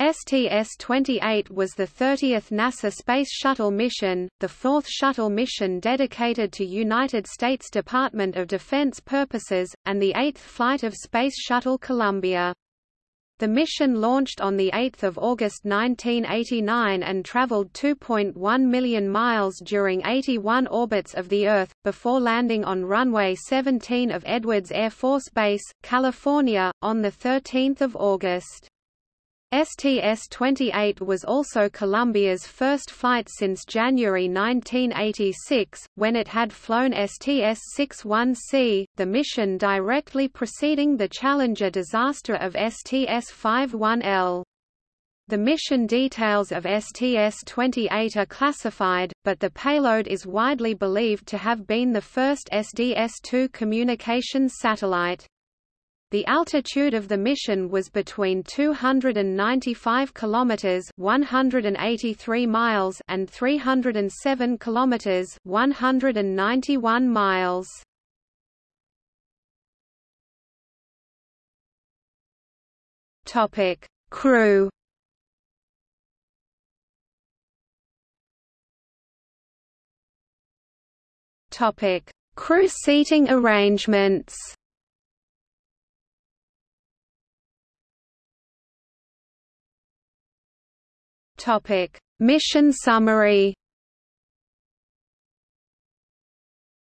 STS-28 was the 30th NASA Space Shuttle mission, the fourth shuttle mission dedicated to United States Department of Defense purposes, and the eighth flight of Space Shuttle Columbia. The mission launched on 8 August 1989 and traveled 2.1 million miles during 81 orbits of the Earth, before landing on runway 17 of Edwards Air Force Base, California, on 13 August. STS-28 was also Columbia's first flight since January 1986, when it had flown STS-61C, the mission directly preceding the Challenger disaster of STS-51L. The mission details of STS-28 are classified, but the payload is widely believed to have been the first SDS-2 communications satellite. The altitude of the mission was between 295 kilometers (183 miles) and 307 kilometers (191 miles). Topic: Crew. Topic: Crew seating arrangements. Topic: Mission summary.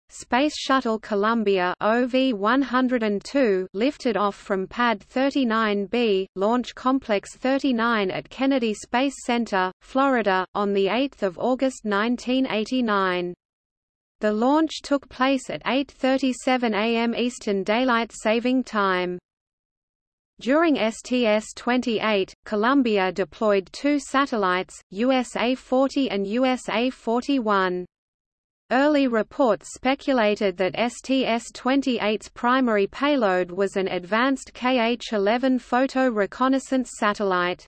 Space Shuttle Columbia OV-102 lifted off from Pad 39B, Launch Complex 39 at Kennedy Space Center, Florida, on 8 August 1989. The launch took place at 8.37 am Eastern Daylight Saving Time. During STS-28, Columbia deployed two satellites, USA-40 and USA-41. Early reports speculated that STS-28's primary payload was an advanced KH-11 photo reconnaissance satellite.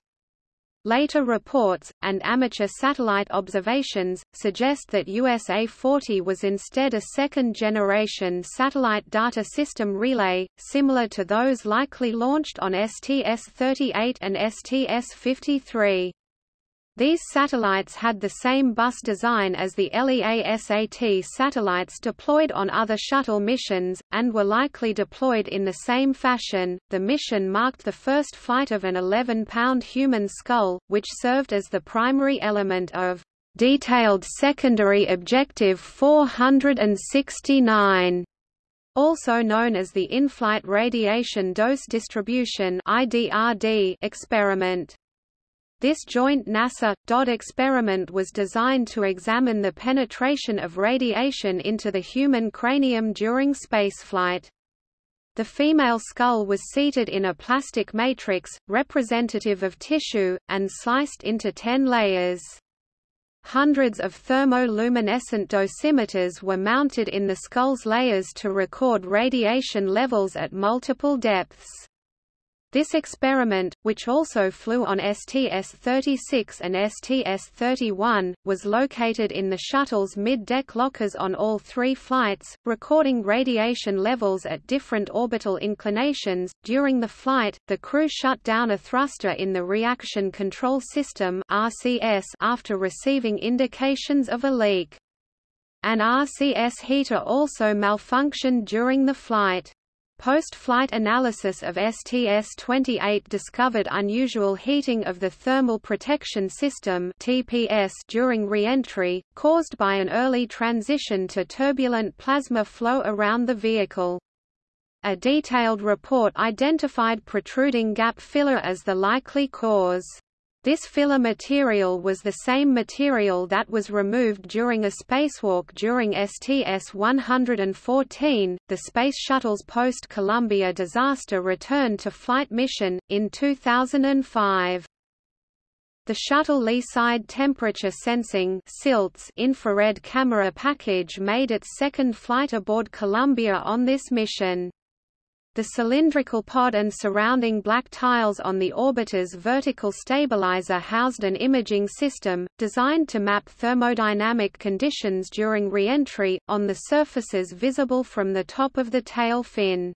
Later reports, and amateur satellite observations, suggest that USA-40 was instead a second-generation satellite data system relay, similar to those likely launched on STS-38 and STS-53. These satellites had the same bus design as the Leasat satellites deployed on other shuttle missions, and were likely deployed in the same fashion. The mission marked the first flight of an 11 pound human skull, which served as the primary element of Detailed Secondary Objective 469 also known as the In-Flight Radiation Dose Distribution experiment. This joint NASA.DOD experiment was designed to examine the penetration of radiation into the human cranium during spaceflight. The female skull was seated in a plastic matrix, representative of tissue, and sliced into ten layers. Hundreds of thermoluminescent dosimeters were mounted in the skull's layers to record radiation levels at multiple depths. This experiment, which also flew on STS-36 and STS-31, was located in the shuttle's mid-deck lockers on all three flights, recording radiation levels at different orbital inclinations. During the flight, the crew shut down a thruster in the Reaction Control System (RCS) after receiving indications of a leak. An RCS heater also malfunctioned during the flight. Post-flight analysis of STS-28 discovered unusual heating of the thermal protection system during re-entry, caused by an early transition to turbulent plasma flow around the vehicle. A detailed report identified protruding gap filler as the likely cause. This filler material was the same material that was removed during a spacewalk during STS-114, the Space Shuttle's post-Columbia disaster return to flight mission, in 2005. The Shuttle Lee-Side Temperature Sensing infrared camera package made its second flight aboard Columbia on this mission. The cylindrical pod and surrounding black tiles on the orbiter's vertical stabilizer housed an imaging system, designed to map thermodynamic conditions during re-entry, on the surfaces visible from the top of the tail fin.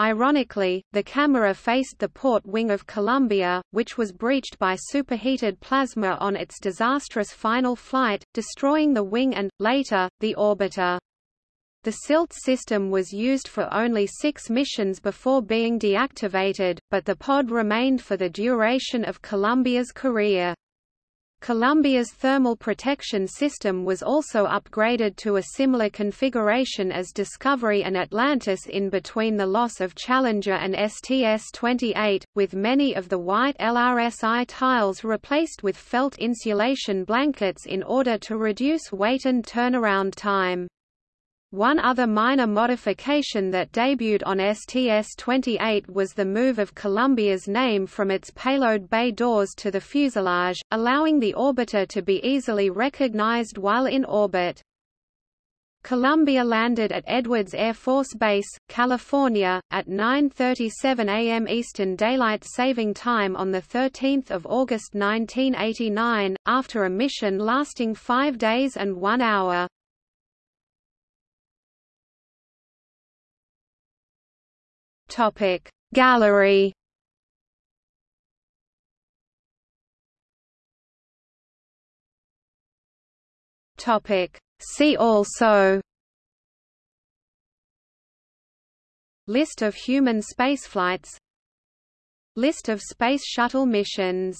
Ironically, the camera faced the port wing of Columbia, which was breached by superheated plasma on its disastrous final flight, destroying the wing and, later, the orbiter. The SILT system was used for only six missions before being deactivated, but the pod remained for the duration of Columbia's career. Columbia's thermal protection system was also upgraded to a similar configuration as Discovery and Atlantis in between the loss of Challenger and STS-28, with many of the white LRSI tiles replaced with felt insulation blankets in order to reduce weight and turnaround time. One other minor modification that debuted on STS-28 was the move of Columbia's name from its payload bay doors to the fuselage, allowing the orbiter to be easily recognized while in orbit. Columbia landed at Edwards Air Force Base, California, at 9.37 am Eastern Daylight Saving Time on 13 August 1989, after a mission lasting five days and one hour. Topic Gallery. Topic See also. List of human spaceflights. List of Space Shuttle missions